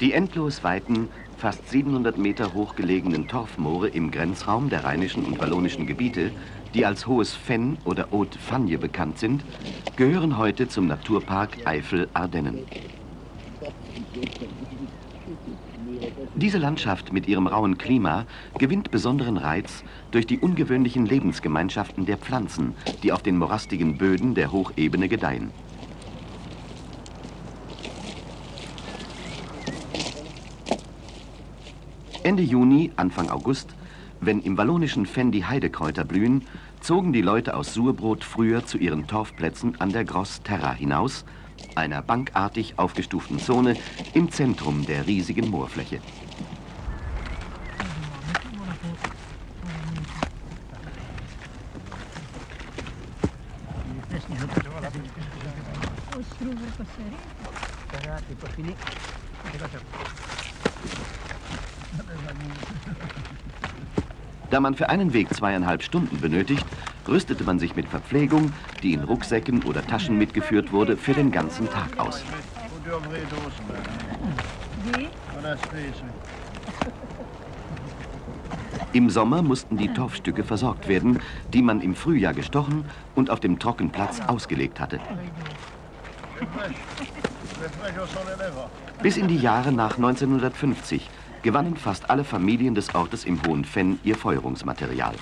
Die endlos weiten, fast 700 Meter hoch gelegenen Torfmoore im Grenzraum der rheinischen und wallonischen Gebiete, die als Hohes Fenn oder Haute Fagne bekannt sind, gehören heute zum Naturpark Eifel-Ardennen. Diese Landschaft mit ihrem rauen Klima gewinnt besonderen Reiz durch die ungewöhnlichen Lebensgemeinschaften der Pflanzen, die auf den morastigen Böden der Hochebene gedeihen. Ende Juni, Anfang August, wenn im wallonischen Fenn die Heidekräuter blühen, zogen die Leute aus Surbrot früher zu ihren Torfplätzen an der Gross Terra hinaus, einer bankartig aufgestuften Zone im Zentrum der riesigen Moorfläche. Da man für einen Weg zweieinhalb Stunden benötigt, rüstete man sich mit Verpflegung, die in Rucksäcken oder Taschen mitgeführt wurde, für den ganzen Tag aus. Im Sommer mussten die Torfstücke versorgt werden, die man im Frühjahr gestochen und auf dem Trockenplatz ausgelegt hatte. Bis in die Jahre nach 1950 gewannen fast alle Familien des Ortes im Hohen Fenn ihr Feuerungsmaterial.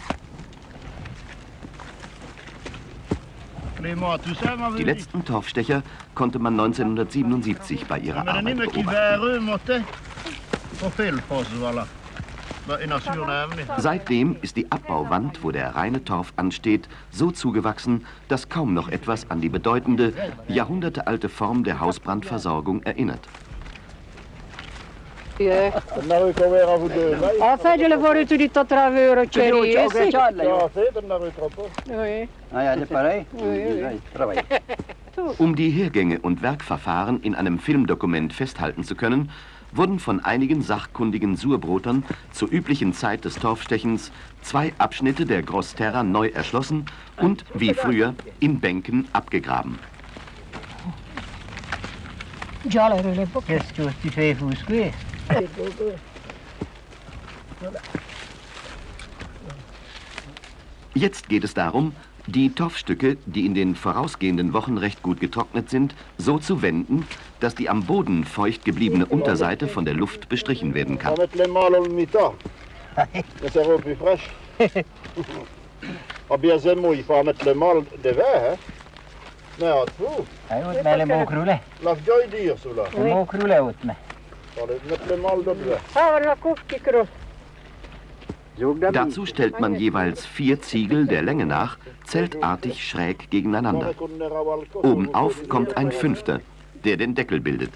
Die letzten Torfstecher konnte man 1977 bei ihrer Arbeit beobachten. Seitdem ist die Abbauwand, wo der reine Torf ansteht, so zugewachsen, dass kaum noch etwas an die bedeutende, jahrhundertealte Form der Hausbrandversorgung erinnert. Eh. Toe. Enfin, je le vois dit travers au cherry. Ja, c'est Oui. Ah ja, c'est pareil. Um die Hergänge und Werkverfahren in einem Filmdokument festhalten zu können, wurden von einigen sachkundigen Surbrotern zur üblichen Zeit des Torfstechens zwei Abschnitte der Grossterra neu erschlossen und, wie früher, in Bänken abgegraben. Fußquist? Jetzt geht es darum, die Torfstücke, die in den vorausgehenden Wochen recht gut getrocknet sind, so zu wenden, dass die am Boden feucht gebliebene Unterseite von der Luft bestrichen werden kann. Dazu stellt man jeweils vier Ziegel der Länge nach zeltartig schräg gegeneinander. Obenauf kommt ein fünfter, der den Deckel bildet.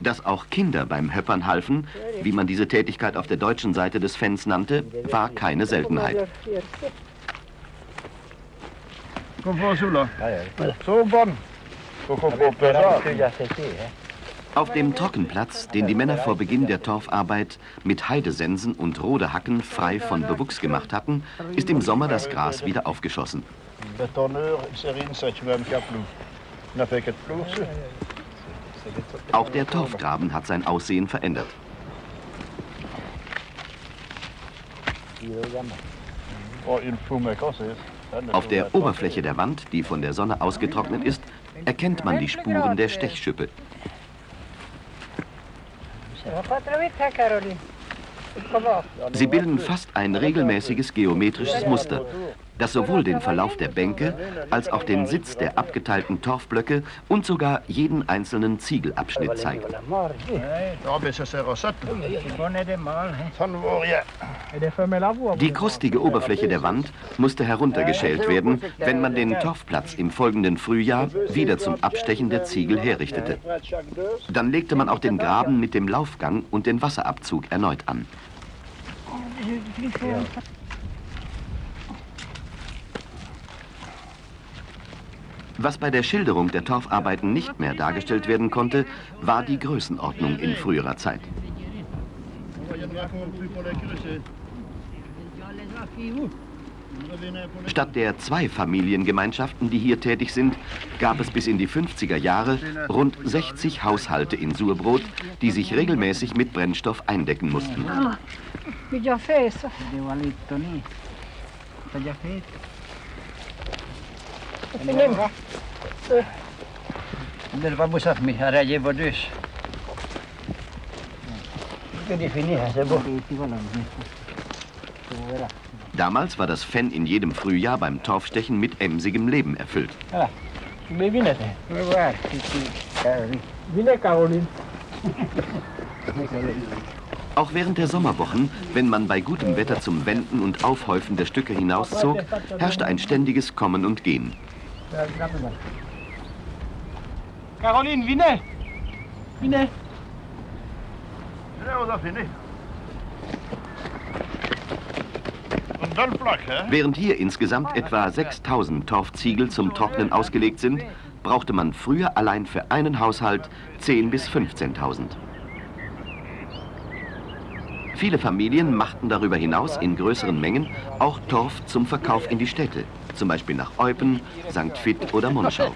Dass auch Kinder beim Höppern halfen, wie man diese Tätigkeit auf der deutschen Seite des Fens nannte, war keine Seltenheit. Auf dem Trockenplatz, den die Männer vor Beginn der Torfarbeit mit Heidesensen und Rodehacken frei von Bewuchs gemacht hatten, ist im Sommer das Gras wieder aufgeschossen. Auch der Torfgraben hat sein Aussehen verändert. Auf der Oberfläche der Wand, die von der Sonne ausgetrocknet ist, erkennt man die Spuren der Stechschippe. Sie bilden fast ein regelmäßiges geometrisches Muster, das sowohl den Verlauf der Bänke als auch den Sitz der abgeteilten Torfblöcke und sogar jeden einzelnen Ziegelabschnitt zeigt. Die krustige Oberfläche der Wand musste heruntergeschält werden, wenn man den Torfplatz im folgenden Frühjahr wieder zum Abstechen der Ziegel herrichtete. Dann legte man auch den Graben mit dem Laufgang und den Wasserabzug erneut an. Was bei der Schilderung der Torfarbeiten nicht mehr dargestellt werden konnte, war die Größenordnung in früherer Zeit. Statt der zwei Familiengemeinschaften, die hier tätig sind, gab es bis in die 50er Jahre rund 60 Haushalte in Surbrot, die sich regelmäßig mit Brennstoff eindecken mussten. Fesso. Del vamos a mi hará llevo dus. Que definir, se bo. Damals war das Fenn in jedem Frühjahr beim Torfstechen mit emsigem Leben erfüllt. Caroline. Auch während der Sommerwochen, wenn man bei gutem Wetter zum Wenden und Aufhäufen der Stücke hinauszog, herrschte ein ständiges Kommen und Gehen. Caroline, vine. Vine. Während hier insgesamt etwa 6000 Torfziegel zum Trocknen ausgelegt sind, brauchte man früher allein für einen Haushalt 10.000 bis 15.000. Viele Familien machten darüber hinaus in größeren Mengen auch Torf zum Verkauf in die Städte, zum Beispiel nach Eupen, St. Vith oder Monschau.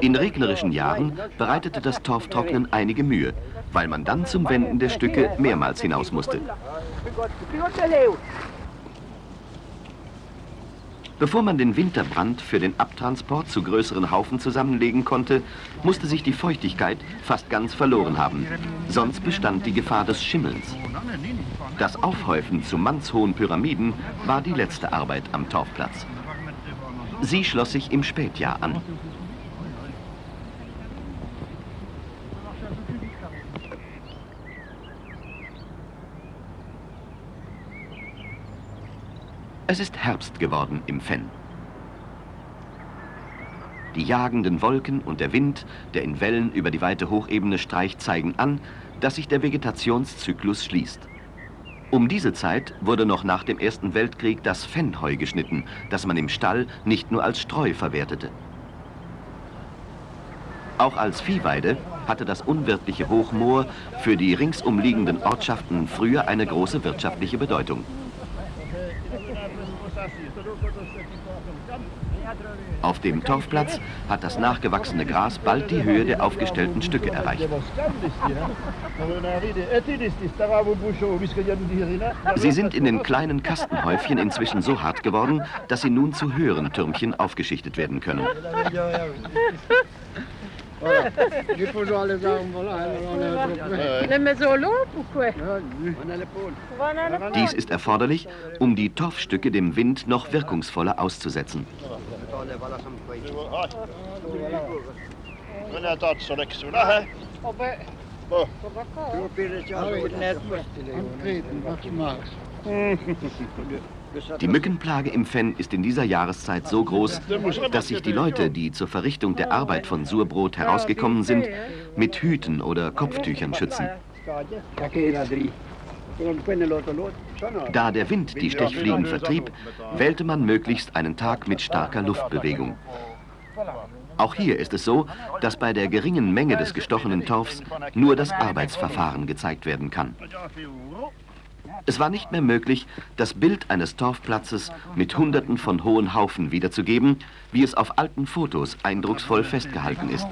In regnerischen Jahren bereitete das Torftrocknen einige Mühe, weil man dann zum Wenden der Stücke mehrmals hinaus musste. Bevor man den Winterbrand für den Abtransport zu größeren Haufen zusammenlegen konnte, musste sich die Feuchtigkeit fast ganz verloren haben. Sonst bestand die Gefahr des Schimmelns. Das Aufhäufen zu mannshohen Pyramiden war die letzte Arbeit am Torfplatz. Sie schloss sich im Spätjahr an. Es ist Herbst geworden im Fenn. Die jagenden Wolken und der Wind, der in Wellen über die weite Hochebene streicht, zeigen an, dass sich der Vegetationszyklus schließt. Um diese Zeit wurde noch nach dem Ersten Weltkrieg das Fennheu geschnitten, das man im Stall nicht nur als Streu verwertete. Auch als Viehweide hatte das unwirtliche Hochmoor für die ringsumliegenden Ortschaften früher eine große wirtschaftliche Bedeutung. Auf dem Torfplatz hat das nachgewachsene Gras bald die Höhe der aufgestellten Stücke erreicht. Sie sind in den kleinen Kastenhäufchen inzwischen so hart geworden, dass sie nun zu höheren Türmchen aufgeschichtet werden können. Dies ist erforderlich, um die Torfstücke dem Wind noch wirkungsvoller auszusetzen. Die Mückenplage im Fenn ist in dieser Jahreszeit so groß, dass sich die Leute, die zur Verrichtung der Arbeit von Surbrot herausgekommen sind, mit Hüten oder Kopftüchern schützen. Da der Wind die Stechfliegen vertrieb, wählte man möglichst einen Tag mit starker Luftbewegung. Auch hier ist es so, dass bei der geringen Menge des gestochenen Torfs nur das Arbeitsverfahren gezeigt werden kann. Es war nicht mehr möglich, das Bild eines Torfplatzes mit Hunderten von hohen Haufen wiederzugeben, wie es auf alten Fotos eindrucksvoll festgehalten ist.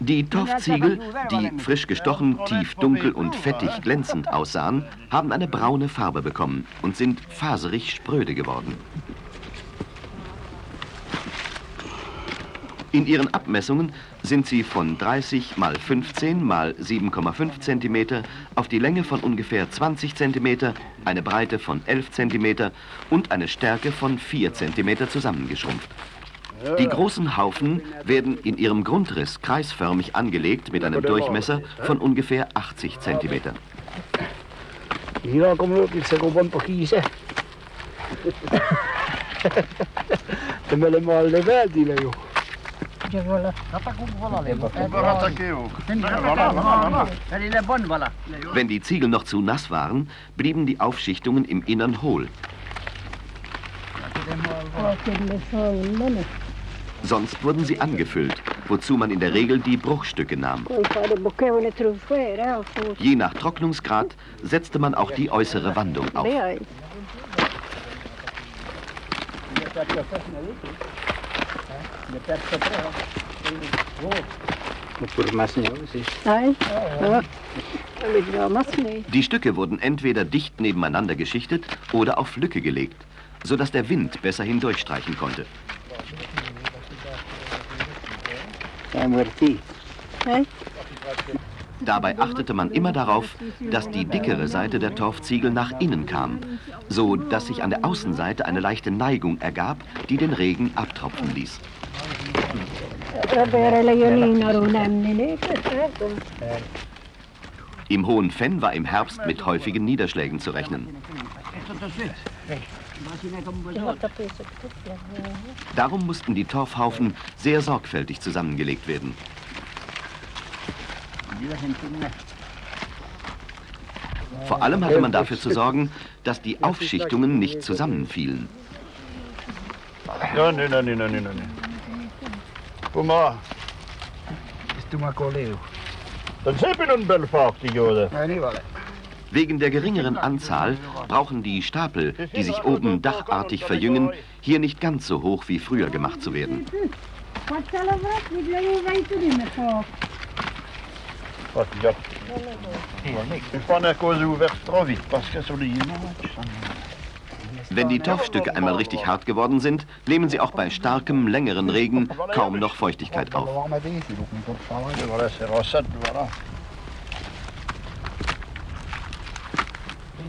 Die Torfziegel, die frisch gestochen, tief dunkel und fettig glänzend aussahen, haben eine braune Farbe bekommen und sind faserig spröde geworden. In ihren Abmessungen sind sie von 30 mal 15 mal 7,5 cm auf die Länge von ungefähr 20 cm, eine Breite von 11 cm und eine Stärke von 4 cm zusammengeschrumpft. Die großen Haufen werden in ihrem Grundriss kreisförmig angelegt mit einem Durchmesser von ungefähr 80 cm. Wenn die Ziegel noch zu nass waren, blieben die Aufschichtungen im Innern hohl. Sonst wurden sie angefüllt, wozu man in der Regel die Bruchstücke nahm. Je nach Trocknungsgrad setzte man auch die äußere Wandung auf. Die Stücke wurden entweder dicht nebeneinander geschichtet oder auf Lücke gelegt, sodass der Wind besser hindurchstreichen konnte. Dabei achtete man immer darauf, dass die dickere Seite der Torfziegel nach innen kam, so dass sich an der Außenseite eine leichte Neigung ergab, die den Regen abtropfen ließ. Im Hohen Fenn war im Herbst mit häufigen Niederschlägen zu rechnen. Darum mussten die Torfhaufen sehr sorgfältig zusammengelegt werden. Vor allem hatte man dafür zu sorgen, dass die Aufschichtungen nicht zusammenfielen. Ja, nee, nee, nee, nee, nee, nee. Kom maar. Dan zijn we een belvaart, joden. Wegen der geringeren Anzahl brauchen die Stapel, die sich oben dachartig verjüngen, hier nicht ganz so hoch wie früher gemacht zu werden. Er Wenn die Torfstücke einmal richtig hart geworden sind, nehmen sie auch bei starkem, längeren Regen kaum noch Feuchtigkeit auf. Voilà, c'est recette, voilà. Zij de basti van Meridre.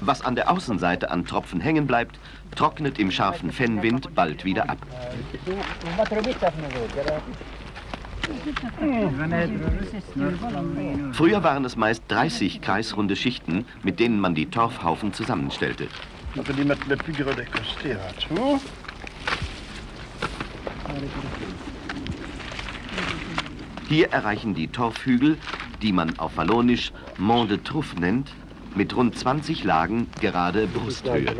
Was an der Außenseite an Tropfen hängen bleibt, trocknet im scharfen Fennwind bald wieder ab. Früher waren es meist 30 kreisrunde Schichten, mit denen man die Torfhaufen zusammenstellte. Costera. Zo. Hier erreichen die Torfhügel, die man auf Wallonisch Mont de Truffe nennt, mit rund 20 Lagen gerade Brusthöhe.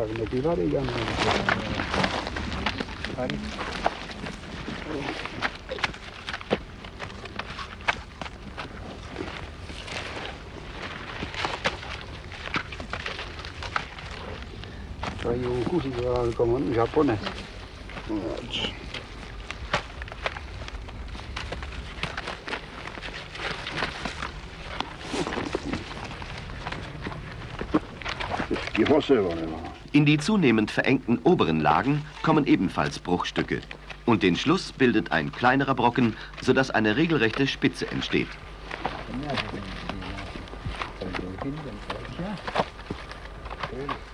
Die Hosse waren In die zunehmend verengten oberen Lagen kommen ebenfalls Bruchstücke. Und den Schluss bildet ein kleinerer Brocken, sodass eine regelrechte Spitze entsteht.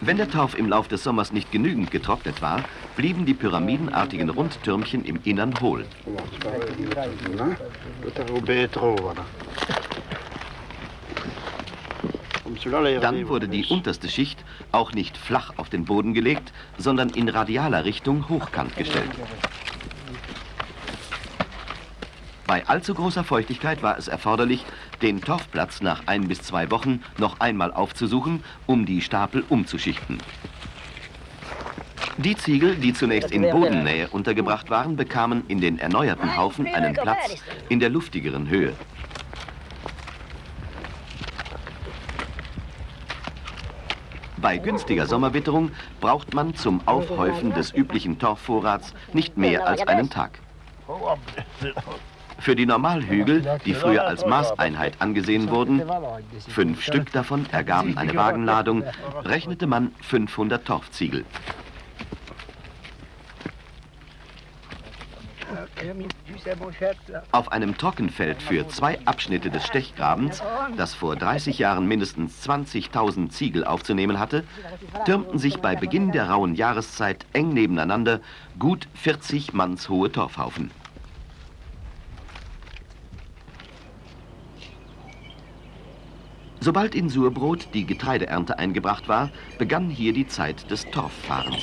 Wenn der Torf im Lauf des Sommers nicht genügend getrocknet war, blieben die pyramidenartigen Rundtürmchen im Innern hohl. Dann wurde die unterste Schicht auch nicht flach auf den Boden gelegt, sondern in radialer Richtung hochkant gestellt. Bei allzu großer Feuchtigkeit war es erforderlich, den Torfplatz nach ein bis zwei Wochen noch einmal aufzusuchen, um die Stapel umzuschichten. Die Ziegel, die zunächst in Bodennähe untergebracht waren, bekamen in den erneuerten Haufen einen Platz in der luftigeren Höhe. Bei günstiger Sommerwitterung braucht man zum Aufhäufen des üblichen Torfvorrats nicht mehr als einen Tag. Für die Normalhügel, die früher als Maßeinheit angesehen wurden, fünf Stück davon ergaben eine Wagenladung, rechnete man 500 Torfziegel. Auf einem Trockenfeld für zwei Abschnitte des Stechgrabens, das vor 30 Jahren mindestens 20.000 Ziegel aufzunehmen hatte, türmten sich bei Beginn der rauen Jahreszeit eng nebeneinander gut 40 mannshohe Torfhaufen. Sobald in Surbrot die Getreideernte eingebracht war, begann hier die Zeit des Torffahrens.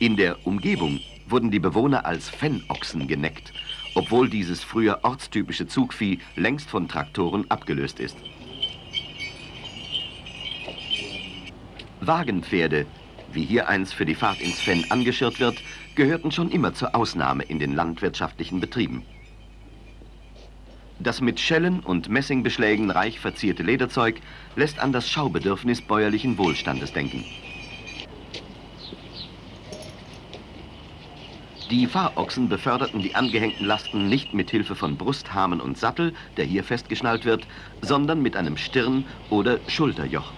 In der Umgebung wurden die Bewohner als Fennochsen geneckt, obwohl dieses früher ortstypische Zugvieh längst von Traktoren abgelöst ist. Wagenpferde, wie hier eins für die Fahrt ins Fenn angeschirrt wird, gehörten schon immer zur Ausnahme in den landwirtschaftlichen Betrieben. Das mit Schellen und Messingbeschlägen reich verzierte Lederzeug lässt an das Schaubedürfnis bäuerlichen Wohlstandes denken. Die Fahrochsen beförderten die angehängten Lasten nicht mit Hilfe von Brusthamen und Sattel, der hier festgeschnallt wird, sondern mit einem Stirn- oder Schulterjoch.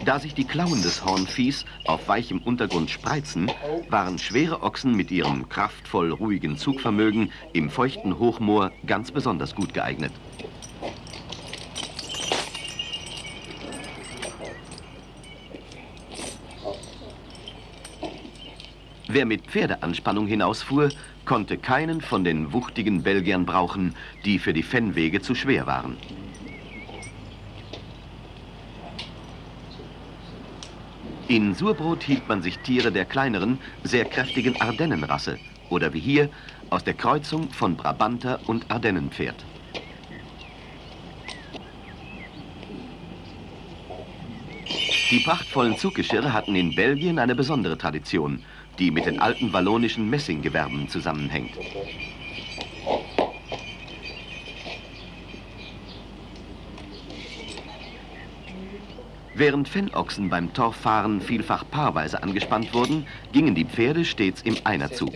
Da sich die Klauen des Hornviehs auf weichem Untergrund spreizen, waren schwere Ochsen mit ihrem kraftvoll ruhigen Zugvermögen im feuchten Hochmoor ganz besonders gut geeignet. Wer mit Pferdeanspannung hinausfuhr, konnte keinen von den wuchtigen Belgiern brauchen, die für die Fennwege zu schwer waren. In Surbrot hielt man sich Tiere der kleineren, sehr kräftigen Ardennenrasse oder wie hier aus der Kreuzung von Brabanter und Ardennenpferd. Die prachtvollen Zuggeschirre hatten in Belgien eine besondere Tradition, die mit den alten wallonischen Messinggewerben zusammenhängt. Während Fennochsen beim Torffahren vielfach paarweise angespannt wurden, gingen die Pferde stets im Einerzug.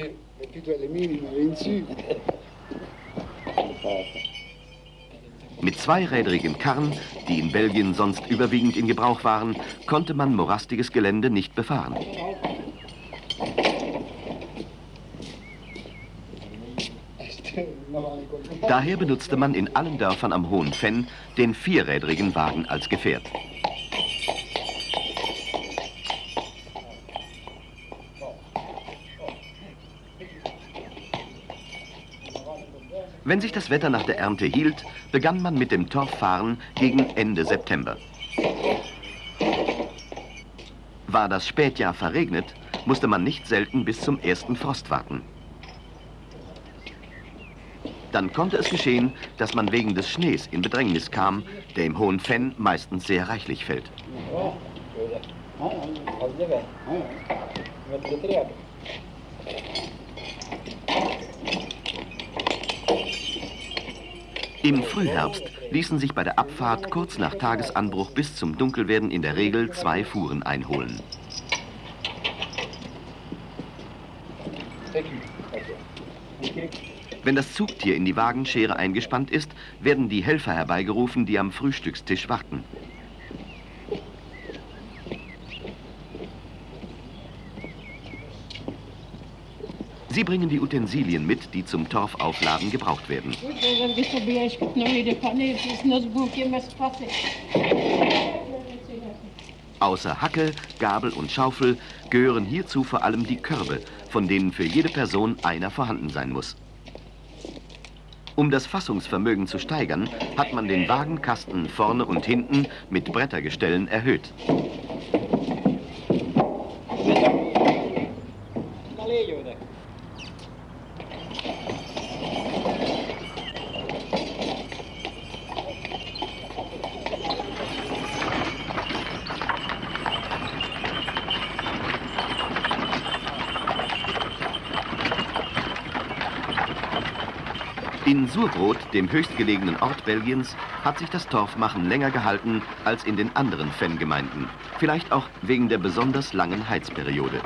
Mit zweirädrigen Karren, die in Belgien sonst überwiegend in Gebrauch waren, konnte man morastiges Gelände nicht befahren. Daher benutzte man in allen Dörfern am Hohen Fenn den vierrädrigen Wagen als Gefährt. Wenn sich das Wetter nach der Ernte hielt, begann man mit dem Torffahren gegen Ende September. War das Spätjahr verregnet, musste man nicht selten bis zum ersten Frost warten. Dann konnte es geschehen, dass man wegen des Schnees in Bedrängnis kam, der im Hohen Fenn meistens sehr reichlich fällt. Im Frühherbst ließen sich bei der Abfahrt kurz nach Tagesanbruch bis zum Dunkelwerden in der Regel zwei Fuhren einholen. Wenn das Zugtier in die Wagenschere eingespannt ist, werden die Helfer herbeigerufen, die am Frühstückstisch warten. Sie bringen die Utensilien mit, die zum Torfaufladen gebraucht werden. Außer Hacke, Gabel und Schaufel gehören hierzu vor allem die Körbe, von denen für jede Person einer vorhanden sein muss. Um das Fassungsvermögen zu steigern, hat man den Wagenkasten vorne und hinten mit Brettergestellen erhöht. In Surbrot, dem höchstgelegenen Ort Belgiens, hat sich das Torfmachen länger gehalten als in den anderen Fangemeinden. Vielleicht auch wegen der besonders langen Heizperiode.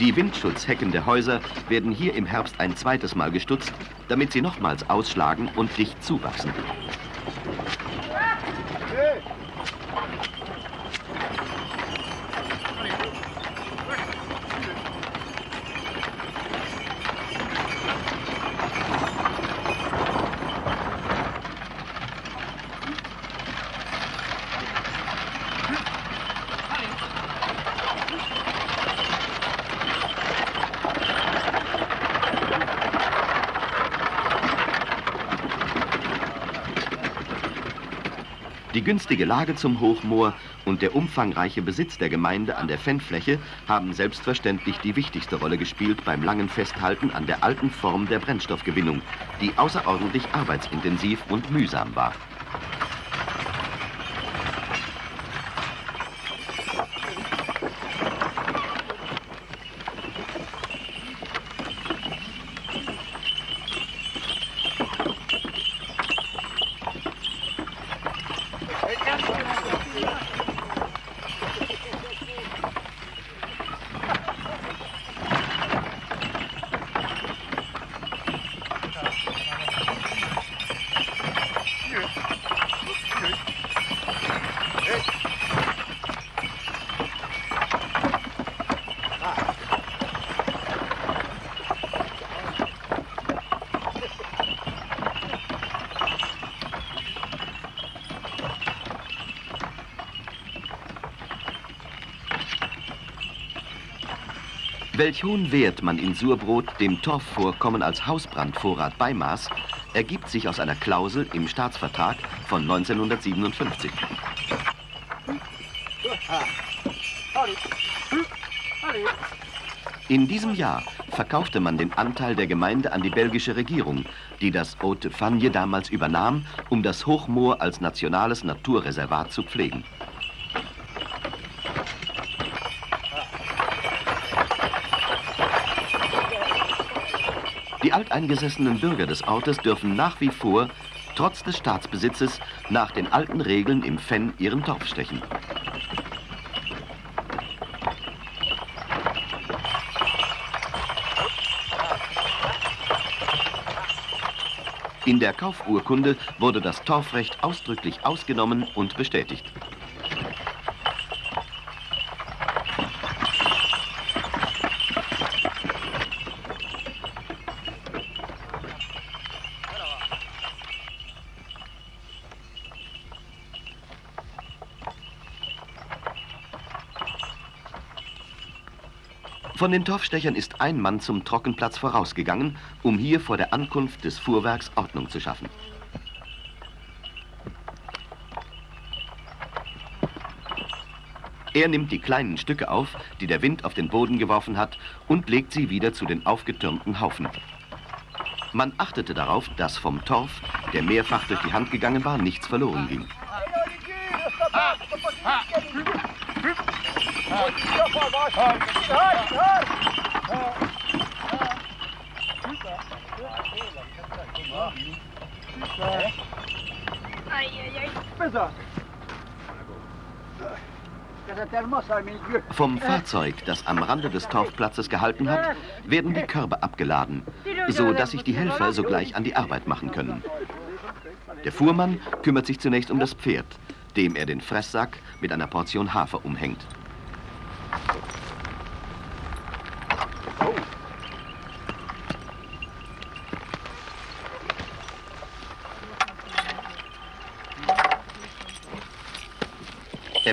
Die Windschutzhecken der Häuser werden hier im Herbst ein zweites Mal gestutzt, damit sie nochmals ausschlagen und dicht zuwachsen. Die günstige Lage zum Hochmoor und der umfangreiche Besitz der Gemeinde an der Fennfläche haben selbstverständlich die wichtigste Rolle gespielt beim langen Festhalten an der alten Form der Brennstoffgewinnung, die außerordentlich arbeitsintensiv und mühsam war. Welch hohen Wert man in Surbrot dem Torfvorkommen als Hausbrandvorrat beimaß, ergibt sich aus einer Klausel im Staatsvertrag von 1957. In diesem Jahr verkaufte man den Anteil der Gemeinde an die belgische Regierung, die das Haute Fagne damals übernahm, um das Hochmoor als nationales Naturreservat zu pflegen. Die alteingesessenen Bürger des Ortes dürfen nach wie vor, trotz des Staatsbesitzes, nach den alten Regeln im Fenn ihren Torf stechen. In der Kaufurkunde wurde das Torfrecht ausdrücklich ausgenommen und bestätigt. Von den Torfstechern ist ein Mann zum Trockenplatz vorausgegangen, um hier vor der Ankunft des Fuhrwerks Ordnung zu schaffen. Er nimmt die kleinen Stücke auf, die der Wind auf den Boden geworfen hat, und legt sie wieder zu den aufgetürmten Haufen. Man achtete darauf, dass vom Torf, der mehrfach durch die Hand gegangen war, nichts verloren ging. Vom Fahrzeug, das am Rande des Torfplatzes gehalten hat, werden die Körbe abgeladen, so dass sich die Helfer sogleich an die Arbeit machen können. Der Fuhrmann kümmert sich zunächst um das Pferd, dem er den Fresssack mit einer Portion Hafer umhängt.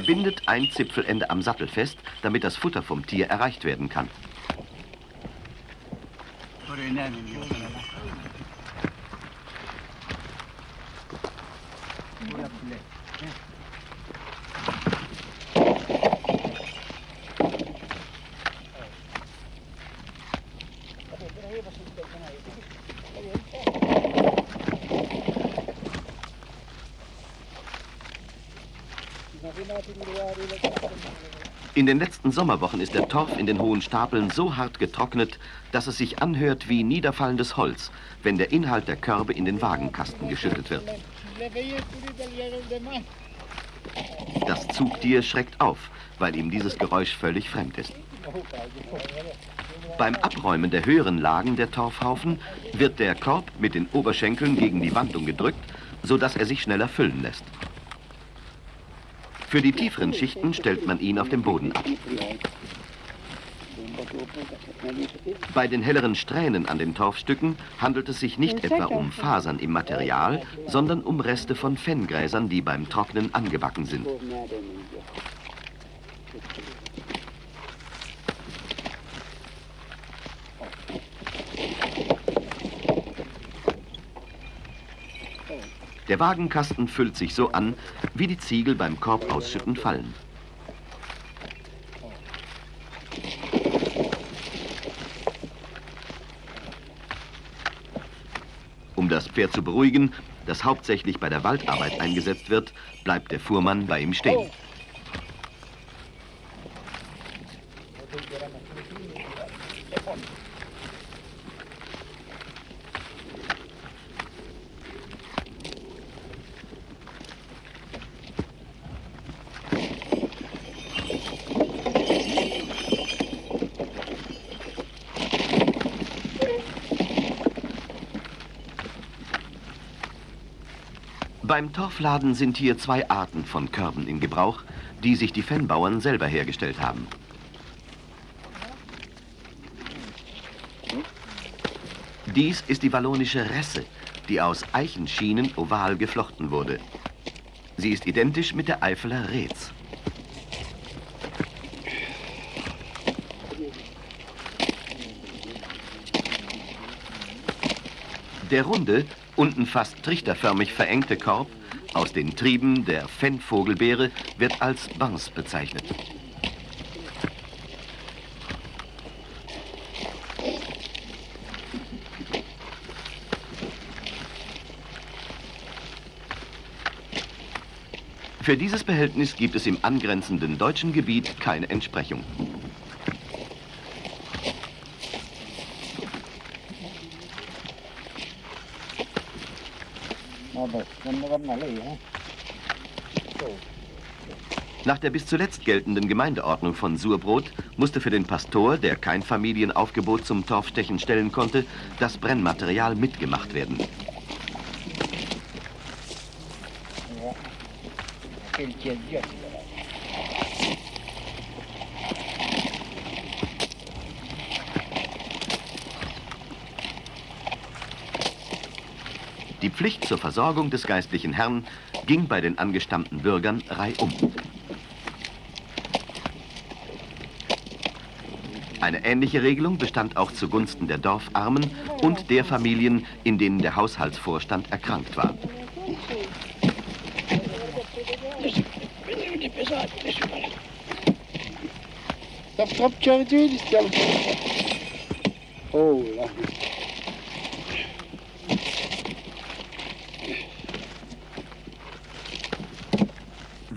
Bindet ein Zipfelende am Sattel fest, damit das Futter vom Tier erreicht werden kann. In den letzten Sommerwochen ist der Torf in den hohen Stapeln so hart getrocknet, dass es sich anhört wie niederfallendes Holz, wenn der Inhalt der Körbe in den Wagenkasten geschüttet wird. Das Zugtier schreckt auf, weil ihm dieses Geräusch völlig fremd ist. Beim Abräumen der höheren Lagen der Torfhaufen wird der Korb mit den Oberschenkeln gegen die Wandung gedrückt, sodass er sich schneller füllen lässt. Für die tieferen Schichten stellt man ihn auf dem Boden ab. Bei den helleren Strähnen an den Torfstücken handelt es sich nicht etwa um Fasern im Material, sondern um Reste von Fenngräsern, die beim Trocknen angebacken sind. Der Wagenkasten füllt sich so an, wie die Ziegel beim Korbausschütten fallen. Um das Pferd zu beruhigen, das hauptsächlich bei der Waldarbeit eingesetzt wird, bleibt der Fuhrmann bei ihm stehen. Beim Torfladen sind hier zwei Arten von Körben in Gebrauch, die sich die Fennbauern selber hergestellt haben. Dies ist die wallonische Resse, die aus Eichenschienen oval geflochten wurde. Sie ist identisch mit der Eifeler Reetz. Der runde, unten fast trichterförmig verengte Korb aus den Trieben der Fennvogelbeere wird als Bans bezeichnet. Für dieses Behältnis gibt es im angrenzenden deutschen Gebiet keine Entsprechung. Nach der bis zuletzt geltenden Gemeindeordnung von Surbrot musste für den Pastor, der kein Familienaufgebot zum Torfstechen stellen konnte, das Brennmaterial mitgemacht werden. Ja. Pflicht zur Versorgung des geistlichen Herrn ging bei den angestammten Bürgern reihum. Eine ähnliche Regelung bestand auch zugunsten der Dorfarmen und der Familien, in denen der Haushaltsvorstand erkrankt war. Oh,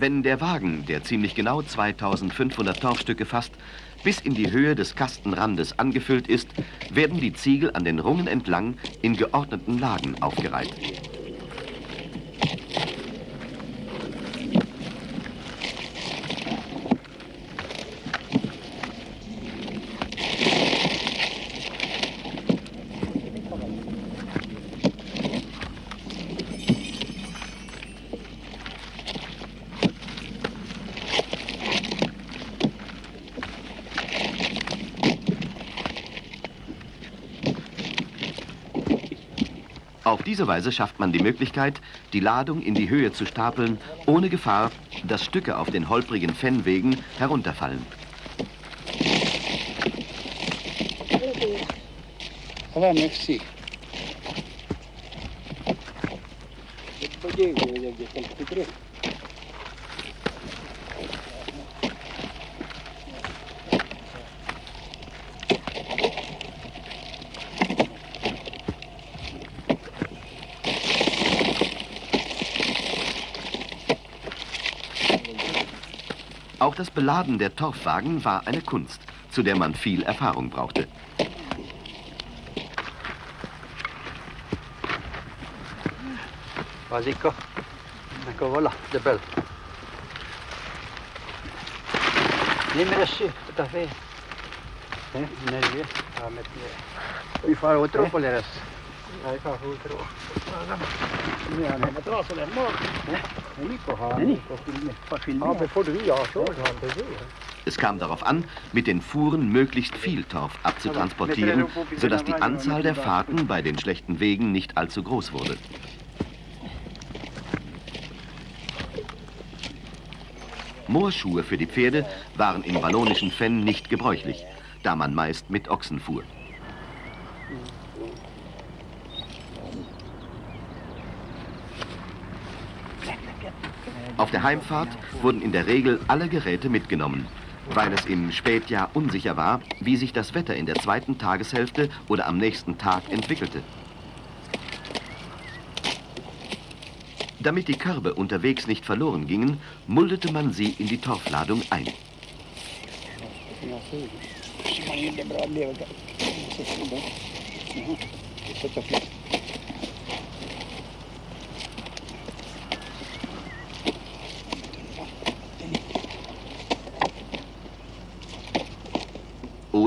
Wenn der Wagen, der ziemlich genau 2500 Torfstücke fasst, bis in die Höhe des Kastenrandes angefüllt ist, werden die Ziegel an den Rungen entlang in geordneten Lagen aufgereiht. Diese Weise schafft man die Möglichkeit, die Ladung in die Höhe zu stapeln, ohne Gefahr, dass Stücke auf den holprigen Fennwegen herunterfallen. Merci. Das Beladen der Torfwagen war eine Kunst, zu der man viel Erfahrung brauchte. Vasiko, ecco voilà, de belle. Dime así, está fe. ¿Eh? Nervio. A meter. Vi får otro på deras. Ahí får otro. Es kam darauf an, mit den Fuhren möglichst viel Torf abzutransportieren, sodass die Anzahl der Fahrten bei den schlechten Wegen nicht allzu groß wurde. Moorschuhe für die Pferde waren im wallonischen Fenn nicht gebräuchlich, da man meist mit Ochsen fuhr. Auf der Heimfahrt wurden in der Regel alle Geräte mitgenommen, weil es im Spätjahr unsicher war, wie sich das Wetter in der zweiten Tageshälfte oder am nächsten Tag entwickelte. Damit die Körbe unterwegs nicht verloren gingen, muldete man sie in die Torfladung ein.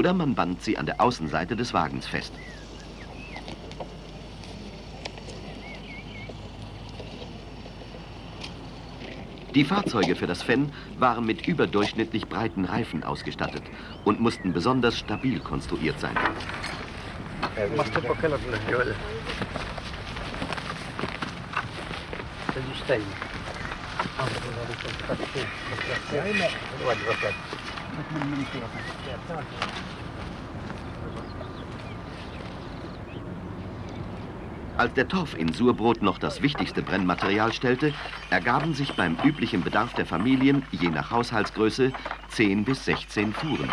Oder man band sie an der Außenseite des Wagens fest. Die Fahrzeuge für das Fenn waren mit überdurchschnittlich breiten Reifen ausgestattet und mussten besonders stabil konstruiert sein. Als der Torf in Surbrot noch das wichtigste Brennmaterial stellte, ergaben sich beim üblichen Bedarf der Familien, je nach Haushaltsgröße, 10 bis 16 Fuhren.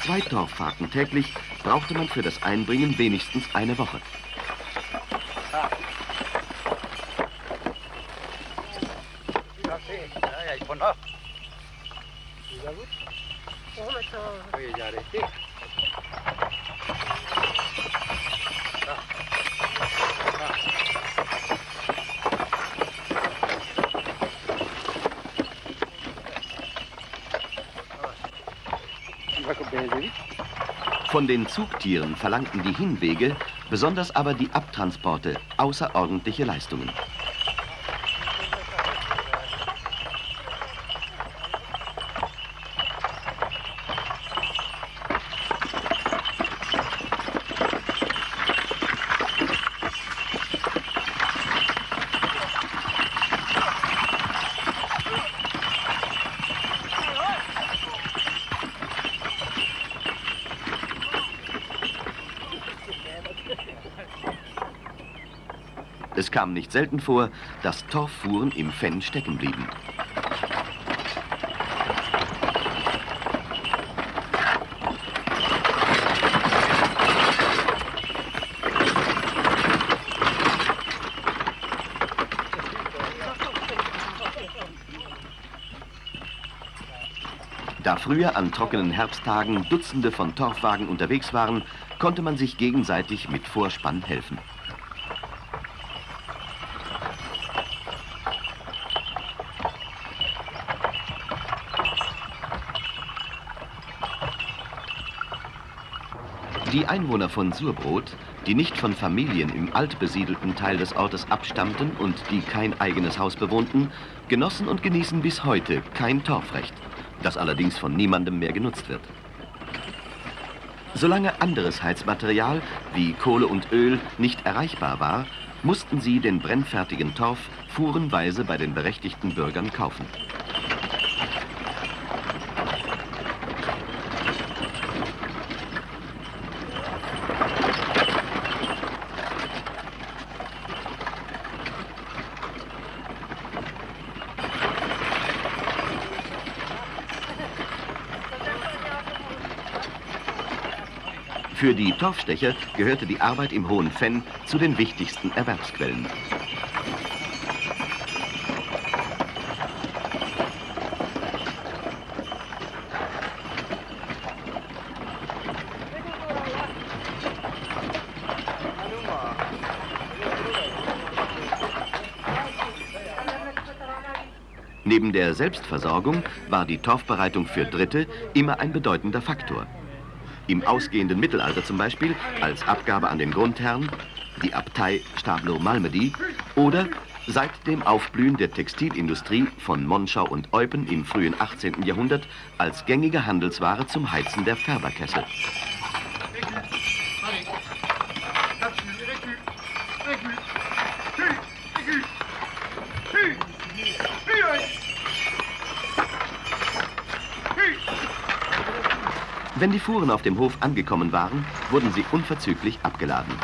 Zwei Torffahrten täglich brauchte man für das Einbringen wenigstens eine Woche. Von den Zugtieren verlangten die Hinwege, besonders aber die Abtransporte, außerordentliche Leistungen. Kam nicht selten vor, dass Torffuhren im Fenn stecken blieben. Da früher an trockenen Herbsttagen Dutzende von Torfwagen unterwegs waren, konnte man sich gegenseitig mit Vorspann helfen. Die Einwohner von Surbrot, die nicht von Familien im altbesiedelten Teil des Ortes abstammten und die kein eigenes Haus bewohnten, genossen und genießen bis heute kein Torfrecht, das allerdings von niemandem mehr genutzt wird. Solange anderes Heizmaterial wie Kohle und Öl nicht erreichbar war, mussten sie den brennfertigen Torf fuhrenweise bei den berechtigten Bürgern kaufen. Für die Torfstecher gehörte die Arbeit im Hohen Fenn zu den wichtigsten Erwerbsquellen. Neben der Selbstversorgung war die Torfbereitung für Dritte immer ein bedeutender Faktor. Im ausgehenden Mittelalter zum Beispiel als Abgabe an den Grundherrn, die Abtei Stablo-Malmedy oder seit dem Aufblühen der Textilindustrie von Monschau und Eupen im frühen 18. Jahrhundert als gängige Handelsware zum Heizen der Färberkessel. Wenn die Fuhren auf dem Hof angekommen waren, wurden sie unverzüglich abgeladen.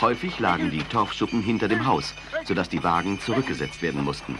Häufig lagen die Torfschuppen hinter dem Haus, sodass die Wagen zurückgesetzt werden mussten.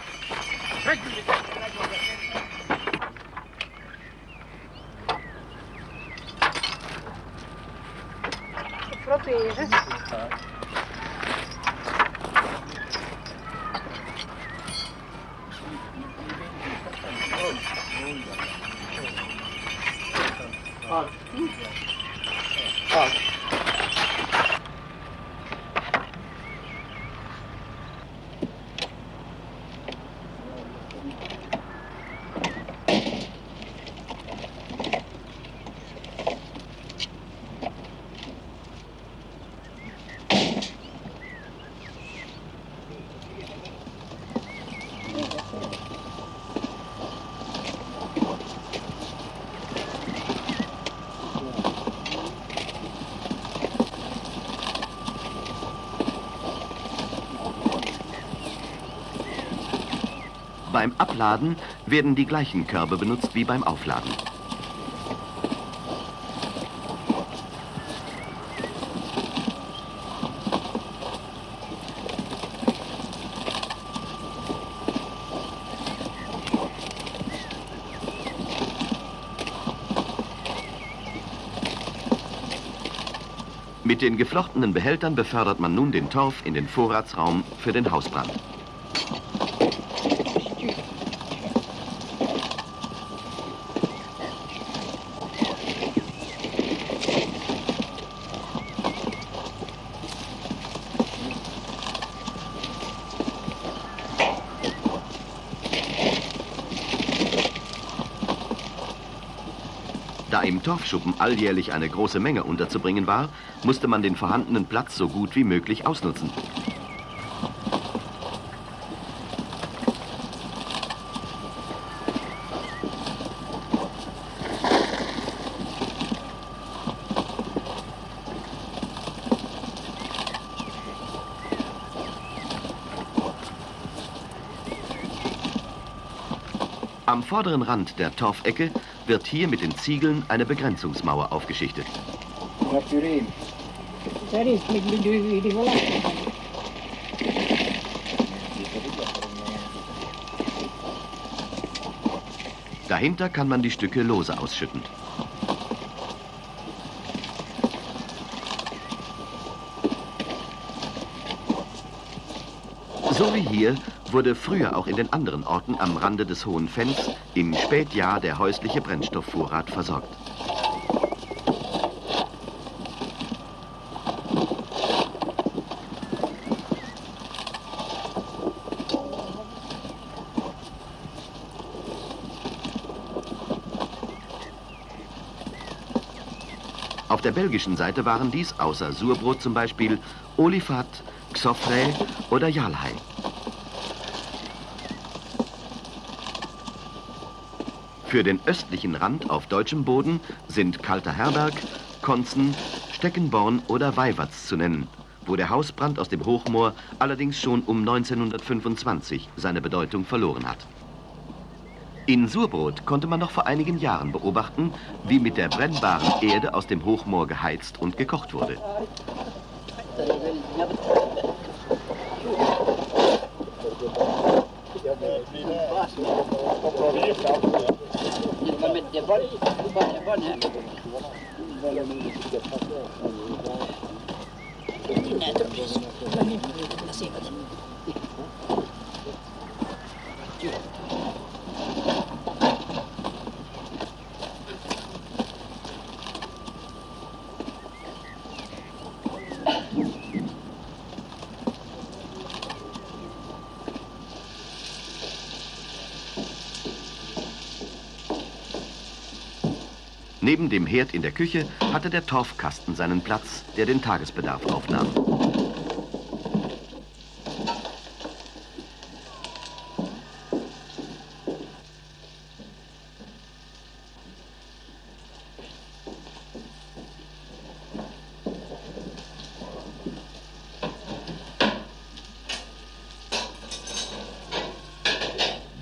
Beim Abladen werden die gleichen Körbe benutzt wie beim Aufladen. Mit den geflochtenen Behältern befördert man nun den Torf in den Vorratsraum für den Hausbrand. Da Torfschuppen alljährlich eine große Menge unterzubringen war, musste man den vorhandenen Platz so gut wie möglich ausnutzen. Am vorderen Rand der Torfecke wird hier mit den Ziegeln eine Begrenzungsmauer aufgeschichtet. Dahinter kann man die Stücke lose ausschütten. So wie hier wurde früher auch in den anderen Orten am Rande des Hohen Fenns im Spätjahr der häusliche Brennstoffvorrat versorgt. Auf der belgischen Seite waren dies außer Surbrot zum Beispiel Olifat, Xofre oder Jalhai. Für den östlichen Rand auf deutschem Boden sind Kalter Herberg, Konzen, Steckenborn oder Weiwatz zu nennen, wo der Hausbrand aus dem Hochmoor allerdings schon um 1925 seine Bedeutung verloren hat. In Surbrot konnte man noch vor einigen Jahren beobachten, wie mit der brennbaren Erde aus dem Hochmoor geheizt und gekocht wurde. Vale, vale, vale, vale. Minä, että pitäisi... No niin, siinä. Neben dem Herd in der Küche hatte der Torfkasten seinen Platz, der den Tagesbedarf aufnahm.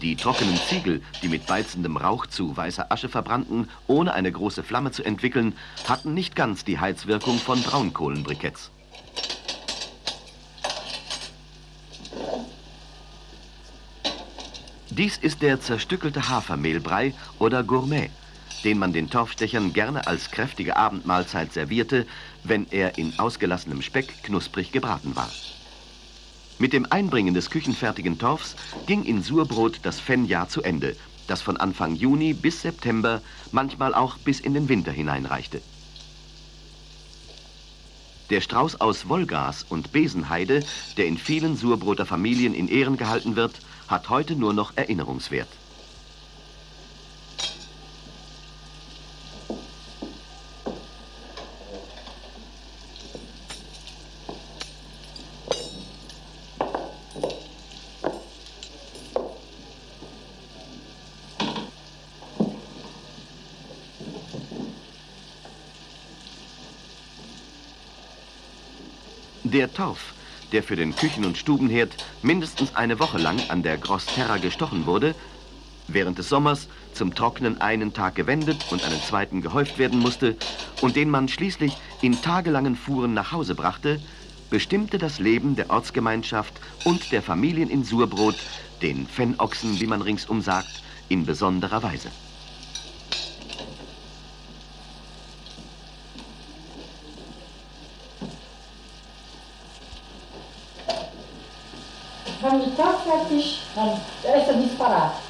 Die trockenen Ziegel, die mit beizendem Rauch zu weißer Asche verbrannten, ohne eine große Flamme zu entwickeln, hatten nicht ganz die Heizwirkung von Braunkohlenbriketts. Dies ist der zerstückelte Hafermehlbrei oder Gourmet, den man den Torfstechern gerne als kräftige Abendmahlzeit servierte, wenn er in ausgelassenem Speck knusprig gebraten war. Mit dem Einbringen des küchenfertigen Torfs ging in Surbrot das Fennjahr zu Ende, das von Anfang Juni bis September, manchmal auch bis in den Winter hineinreichte. Der Strauß aus Wollgas und Besenheide, der in vielen Surbroter Familien in Ehren gehalten wird, hat heute nur noch Erinnerungswert. Der Torf, der für den Küchen- und Stubenherd mindestens eine Woche lang an der Grossterra gestochen wurde, während des Sommers zum Trocknen einen Tag gewendet und einen zweiten gehäuft werden musste und den man schließlich in tagelangen Fuhren nach Hause brachte, bestimmte das Leben der Ortsgemeinschaft und der Familien in Surbrot, den Fennochsen, wie man ringsum sagt, in besonderer Weise. essa é disparate.